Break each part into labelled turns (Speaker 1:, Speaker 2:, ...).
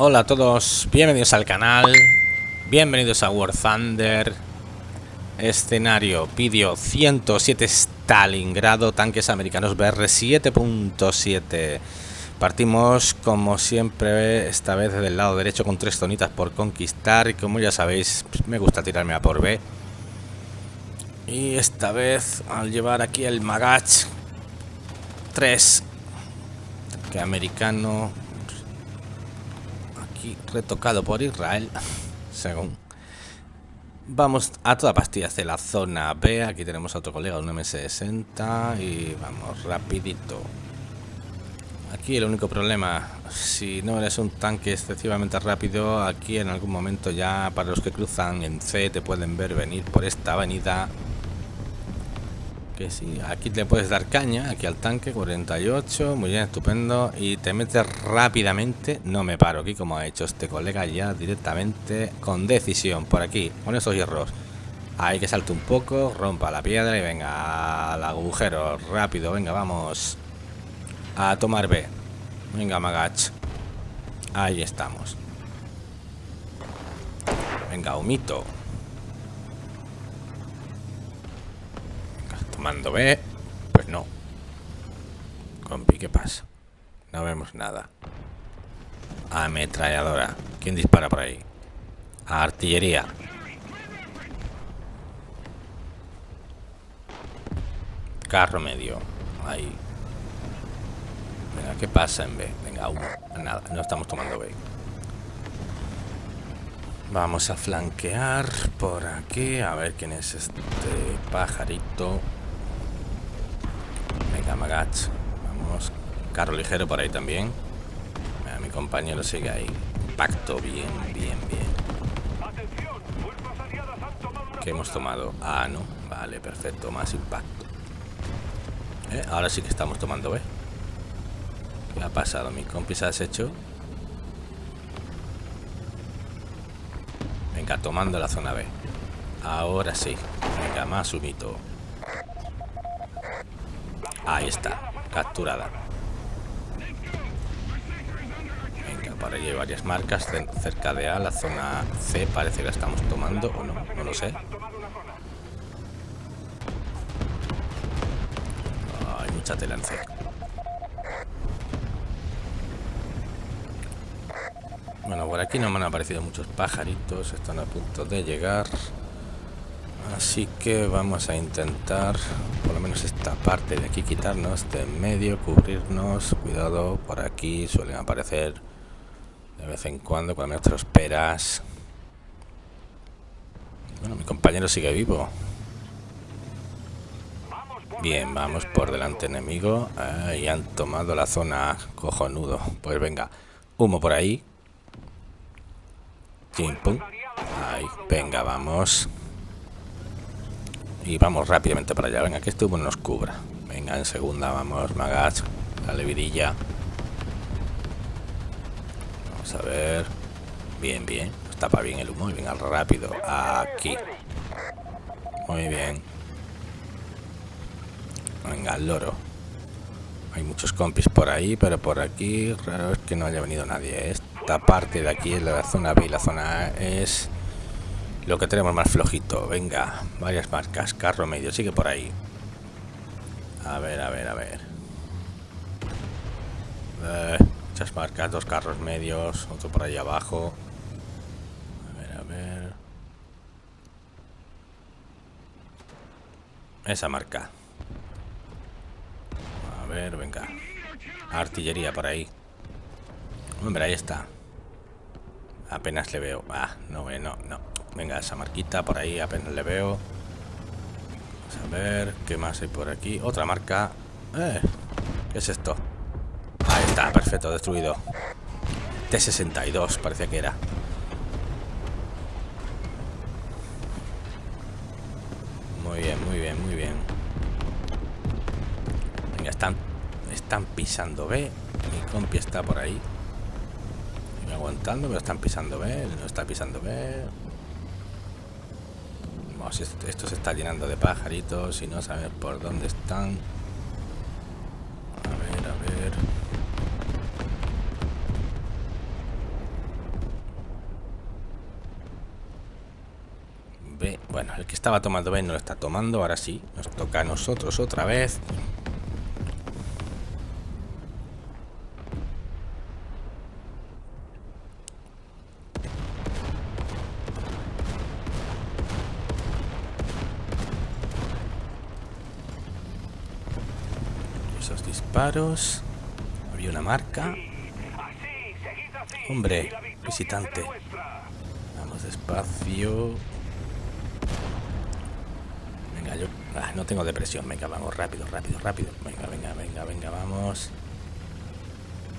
Speaker 1: Hola a todos, bienvenidos al canal, bienvenidos a War Thunder, escenario, vídeo 107 Stalingrado, tanques americanos BR 7.7. Partimos como siempre, esta vez del lado derecho con tres zonitas por conquistar y como ya sabéis, me gusta tirarme a por B. Y esta vez al llevar aquí el Magach 3 que americano retocado por Israel, según. Vamos a toda pastilla hacia la zona B. Aquí tenemos a otro colega, un MS-60 y vamos rapidito. Aquí el único problema, si no eres un tanque excesivamente rápido, aquí en algún momento ya para los que cruzan en C te pueden ver venir por esta avenida que sí, aquí le puedes dar caña, aquí al tanque, 48, muy bien, estupendo, y te metes rápidamente, no me paro aquí como ha hecho este colega ya directamente, con decisión, por aquí, con esos hierros, hay que salte un poco, rompa la piedra y venga al agujero, rápido, venga, vamos a tomar B, venga Magach, ahí estamos, venga, humito, Mando B. Pues no. Compi, ¿qué pasa? No vemos nada. Ametralladora. ¿Quién dispara por ahí? Artillería. Carro medio. Ahí. Venga, ¿qué pasa en B? Venga, uno. Nada, no estamos tomando B. Vamos a flanquear por aquí. A ver quién es este pajarito. Vamos. Carro ligero por ahí también. mi compañero sigue ahí. Impacto, bien, bien, bien. ¿Qué hemos tomado? Ah, no. Vale, perfecto. Más impacto. Eh, ahora sí que estamos tomando B. ¿Qué ha pasado? ¿Mi compi se ha deshecho? Venga, tomando la zona B. Ahora sí. Venga, más humito. Ahí está, capturada. Venga, para allí hay varias marcas cerca de A, la zona C parece que la estamos tomando o no, no lo sé. Hay mucha tela en C. Bueno, por aquí no me han aparecido muchos pajaritos, están a punto de llegar. Así que vamos a intentar, por lo menos esta parte de aquí, quitarnos de en medio, cubrirnos. Cuidado, por aquí suelen aparecer de vez en cuando, cuando menos te lo esperas. Bueno, mi compañero sigue vivo. Bien, vamos por delante enemigo. y han tomado la zona cojonudo. Pues venga, humo por ahí. Ahí, venga, vamos. Y vamos rápidamente para allá. Venga, que este humo nos cubra. Venga, en segunda, vamos, Magas. Dale vidilla. Vamos a ver. Bien, bien. Nos tapa bien el humo y venga rápido. Aquí. Muy bien. Venga, el loro. Hay muchos compis por ahí, pero por aquí raro es que no haya venido nadie. Esta parte de aquí es la zona B la zona A es lo que tenemos más flojito. Venga, varias marcas. Carro medio, sigue por ahí. A ver, a ver, a ver. Eh, muchas marcas, dos carros medios, otro por ahí abajo. A ver, a ver. Esa marca. A ver, venga. Artillería por ahí. Hombre, ahí está. Apenas le veo. Ah, no, no, no. Venga, esa marquita por ahí apenas le veo. Vamos a ver qué más hay por aquí. Otra marca. Eh, ¿Qué es esto? Ahí está, perfecto, destruido. T62 parecía que era. Muy bien, muy bien, muy bien. Venga, están, están pisando B. Mi compi está por ahí. aguantando, pero están pisando B. No está pisando B vamos, esto se está llenando de pajaritos y no sabemos por dónde están. A ver, a ver. B. Bueno, el que estaba tomando B no lo está tomando, ahora sí. Nos toca a nosotros otra vez. Esos disparos. Había una marca. Hombre, visitante. Vamos despacio. Venga, yo ah, no tengo depresión. Venga, vamos rápido, rápido, rápido. Venga, venga, venga, venga, vamos.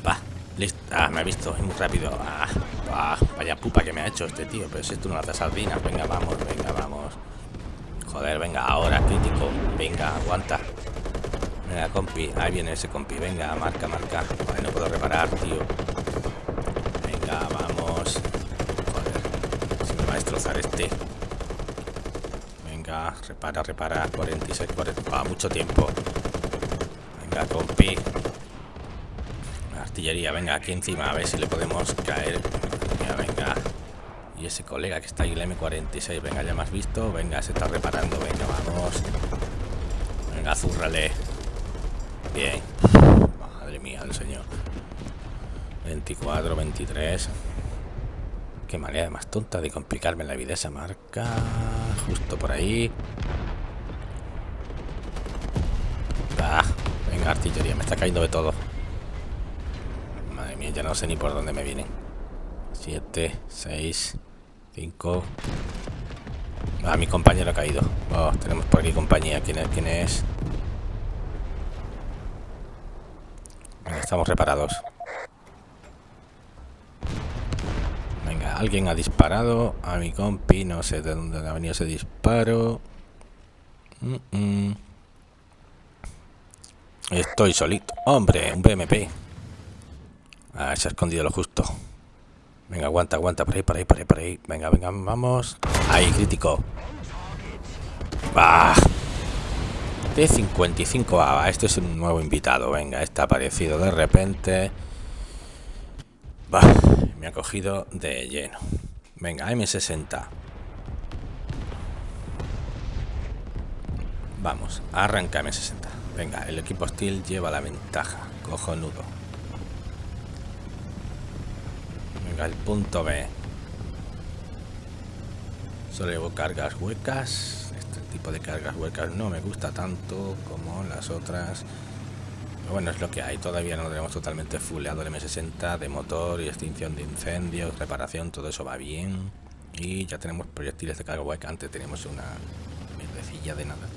Speaker 1: Va, listo. Ah, me ha visto, muy rápido. Ah, vaya pupa que me ha hecho este tío. Pero si esto no hace sardinas. Venga, vamos, venga, vamos. Joder, venga, ahora, crítico. Venga, aguanta. Venga, compi. Ahí viene ese compi. Venga, marca, marca. Vale, no puedo reparar, tío. Venga, vamos. Joder. Si me va a destrozar este. Venga, repara, repara. 46, 40. Ah, mucho tiempo. Venga, compi. Artillería, venga, aquí encima. A ver si le podemos caer. Venga, venga. Y ese colega que está ahí, el M46. Venga, ya me has visto. Venga, se está reparando. Venga, vamos. Venga, zúrrale. Madre mía del señor. 24, 23. Qué manera más tonta de complicarme la vida esa marca. Justo por ahí. Ah, venga, artillería, me está cayendo de todo. Madre mía, ya no sé ni por dónde me vienen. 7, 6, 5. Ah, mi compañero ha caído. Oh, tenemos por aquí compañía. ¿Quién es? ¿Quién es? Estamos reparados. Venga, alguien ha disparado a mi compi. No sé de dónde ha venido ese disparo. Mm -mm. Estoy solito. Hombre, un BMP. Ah, se ha escondido lo justo. Venga, aguanta, aguanta. Por ahí, por ahí, por ahí, por ahí. Venga, venga, vamos. Ahí, crítico. ¡Bah! T55A. Este es un nuevo invitado. Venga, está aparecido de repente. Bah, me ha cogido de lleno. Venga, M60. Vamos, arranca M60. Venga, el equipo hostil lleva la ventaja. Cojonudo. Venga, el punto B. Solo llevo cargas huecas. Tipo de cargas huecas no me gusta tanto como las otras. Pero bueno, es lo que hay. Todavía no tenemos totalmente fuleado el M60 de motor y extinción de incendios, reparación, todo eso va bien. Y ya tenemos proyectiles de carga hueca. Antes teníamos una mierdecilla de nada.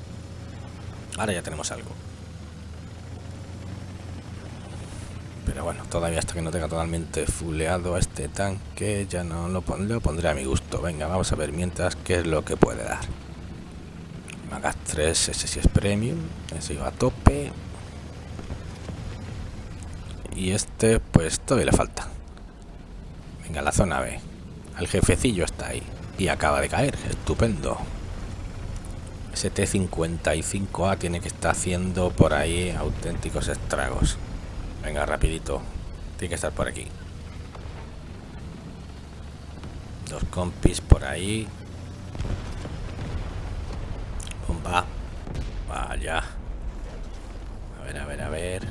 Speaker 1: Ahora ya tenemos algo. Pero bueno, todavía hasta que no tenga totalmente fuleado a este tanque, ya no lo, pon lo pondré a mi gusto. Venga, vamos a ver mientras qué es lo que puede dar. Magas 3, ese sí es premium, ese iba a tope. Y este, pues todavía le falta. Venga, la zona B. El jefecillo está ahí. Y acaba de caer, estupendo. Ese T-55A tiene que estar haciendo por ahí auténticos estragos. Venga, rapidito. Tiene que estar por aquí. Dos compis por ahí. Bomba. Vaya. A ver, a ver, a ver.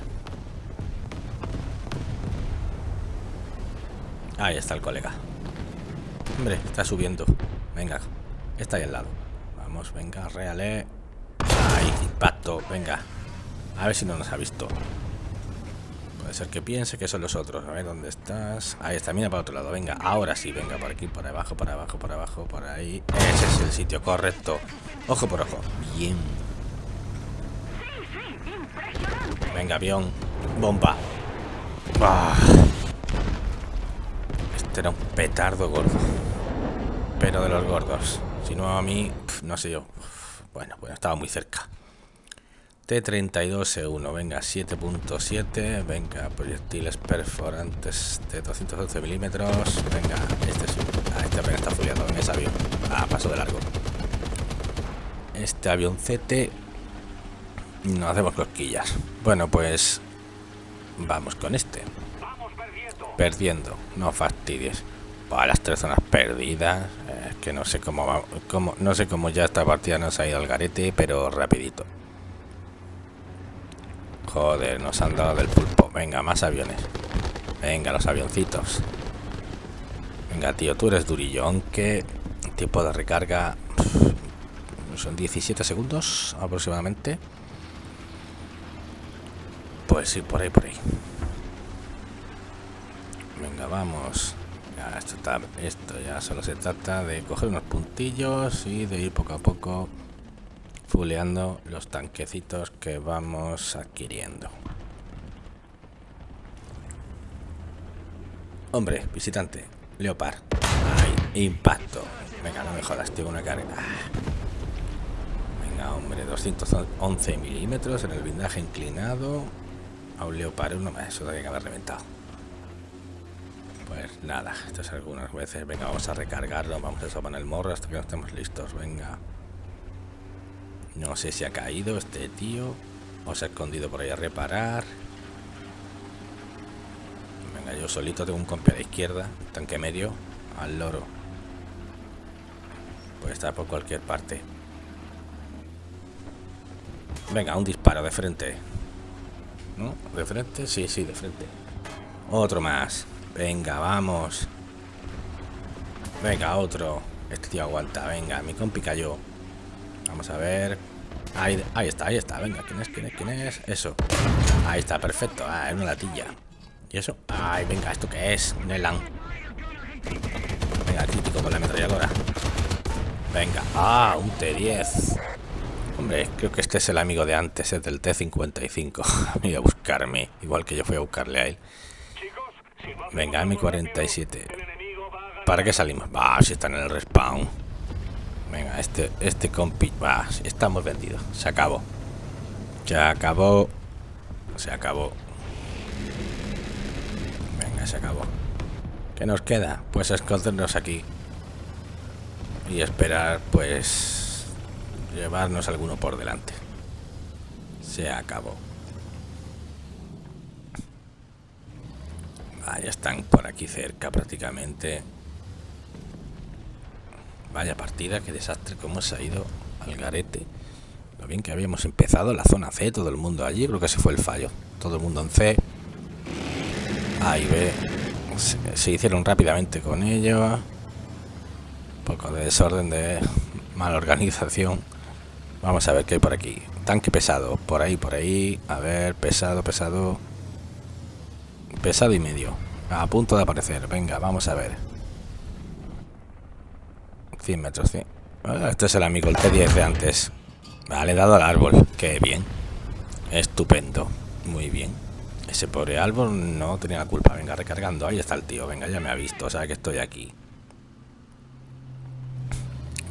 Speaker 1: Ahí está el colega. Hombre, está subiendo. Venga, está ahí al lado. Vamos, venga, reale. Ahí, impacto, venga. A ver si no nos ha visto. Puede ser que piense que son los otros. A ver dónde estás. Ahí está, mira para otro lado. Venga, ahora sí, venga, por aquí, por abajo, por abajo, por abajo, por ahí. Ese es el sitio correcto. Ojo por ojo. Bien. Venga, avión. Bomba. Ah. Este era un petardo gordo. Pero de los gordos. Si no a mí, no sé yo. Bueno, bueno, estaba muy cerca. T32E1, venga, 7.7, venga, proyectiles perforantes de 212 milímetros, venga, este es, ah, este apenas está fuliado en ese avión, ah, paso de largo. Este avión CT, no hacemos cosquillas. Bueno, pues vamos con este. Perdiendo, no fastidies. Para las tres zonas perdidas. Es que no sé cómo va, cómo, no sé cómo ya esta partida nos ha ido al garete, pero rapidito. Joder, nos han dado del pulpo. Venga, más aviones. Venga, los avioncitos. Venga, tío, tú eres durillo. Aunque tiempo de recarga son 17 segundos aproximadamente. Pues sí, por ahí, por ahí. Venga, vamos. Esto, está, esto ya solo se trata de coger unos puntillos y de ir poco a poco fuleando los tanquecitos que vamos adquiriendo. Hombre, visitante, Leopard. Ay, impacto. Venga, no me jodas, tengo una carga. Venga, hombre, 211 milímetros en el blindaje inclinado. A un Leopard uno más, eso tiene que haber reventado. Pues nada, esto es algunas veces. Venga, vamos a recargarlo, vamos a sopan el morro hasta que no estemos listos. Venga. No sé si ha caído este tío o se ha escondido por ahí a reparar. Venga, yo solito tengo un compi a la izquierda, tanque medio, al loro. Puede estar por cualquier parte. Venga, un disparo de frente. ¿No? ¿De frente? Sí, sí, de frente. Otro más. Venga, vamos. Venga, otro. Este tío aguanta. Venga, mi compi cayó. Vamos a ver. Ahí, ahí está, ahí está. Venga, ¿quién es? ¿Quién es? ¿Quién es? Eso. Ahí está, perfecto. Ah, es una latilla. ¿Y eso? Ay, venga, ¿esto qué es? Un elan. Venga, crítico con la ametralladora. Venga. Ah, un T10. Hombre, creo que este es el amigo de antes, es del T55. Voy a buscarme, igual que yo fui a buscarle a él. Venga, M47. ¿Para qué salimos? Va, si están en el respawn. Venga, este, este compi... Va, estamos vendidos. Se acabó. Se acabó. Se acabó. Venga, se acabó. ¿Qué nos queda? Pues escondernos aquí. Y esperar, pues... Llevarnos alguno por delante. Se acabó. ya están por aquí cerca prácticamente. Vaya partida, qué desastre, cómo se ha ido al garete. Lo bien que habíamos empezado la zona C, todo el mundo allí, creo que ese fue el fallo. Todo el mundo en C. Ahí ve. Se, hicieron rápidamente con ello. Un poco de desorden, de mala organización. Vamos a ver qué hay por aquí. Tanque pesado, por ahí, por ahí. A ver, pesado, pesado. Pesado y medio. A punto de aparecer. Venga, vamos a ver. 100 metros, sí. Ah, este es el amigo, el T10 de antes. Vale, dado al árbol. Qué bien. Estupendo. Muy bien. Ese pobre árbol no tenía la culpa. Venga, recargando. Ahí está el tío. Venga, ya me ha visto. Sabe que estoy aquí.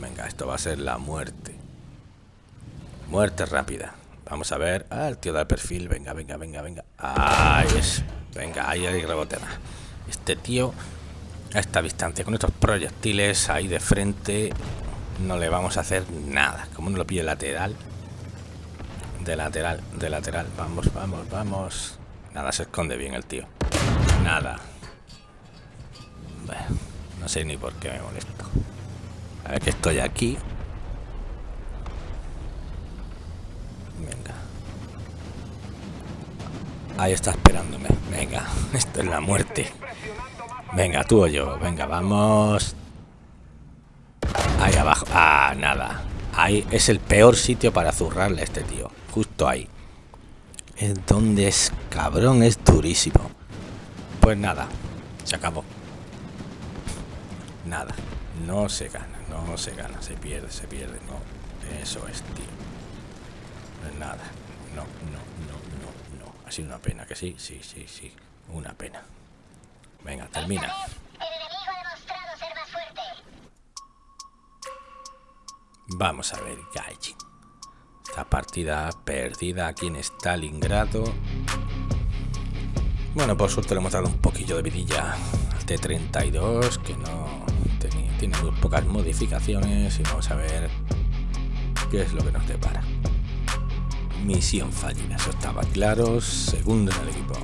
Speaker 1: Venga, esto va a ser la muerte. Muerte rápida. Vamos a ver. Ah, el tío del perfil. Venga, venga, venga, venga. Ahí es. Venga, ahí hay rebote. Este tío a esta distancia, con estos proyectiles ahí de frente, no le vamos a hacer nada. Como no lo pille lateral. De lateral, de lateral. Vamos, vamos, vamos. Nada, se esconde bien el tío. Nada. No sé ni por qué me molesto. A ver que estoy aquí. Venga. Ahí está esperándome. Venga, esto es la muerte. Venga, tú o yo. Venga, vamos. Ahí abajo. Ah, nada. Ahí es el peor sitio para zurrarle a este tío. Justo ahí. Es donde es cabrón, es durísimo. Pues nada, se acabó. Nada, no se gana, no se gana, se pierde, se pierde, no. Eso es, tío. Pues nada, no, no, no, no, no. Ha sido una pena, que sí, sí, sí, sí. Una pena. Venga, termina. Vamos a ver, Gaijin. Esta partida perdida aquí en Stalingrado. Bueno, por suerte le hemos dado un poquillo de vidilla al T-32, que no tiene muy pocas modificaciones. Y vamos a ver qué es lo que nos depara. Misión fallida, eso estaba claro. Segundo en el equipo.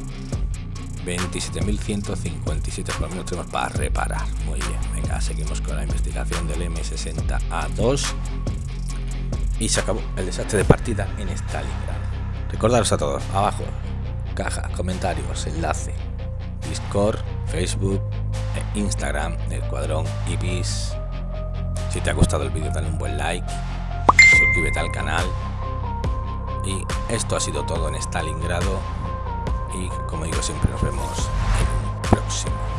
Speaker 1: 27.157 por lo menos tenemos para reparar. Muy bien, venga, seguimos con la investigación del M60A2. Y se acabó el desastre de partida en Stalingrad. Recordaros a todos, abajo, caja, comentarios, enlace, Discord, Facebook, e Instagram del Cuadrón Ibis. Si te ha gustado el vídeo, dale un buen like, suscríbete al canal. Y esto ha sido todo en Stalingrado. Y como digo siempre, nos vemos en un próximo.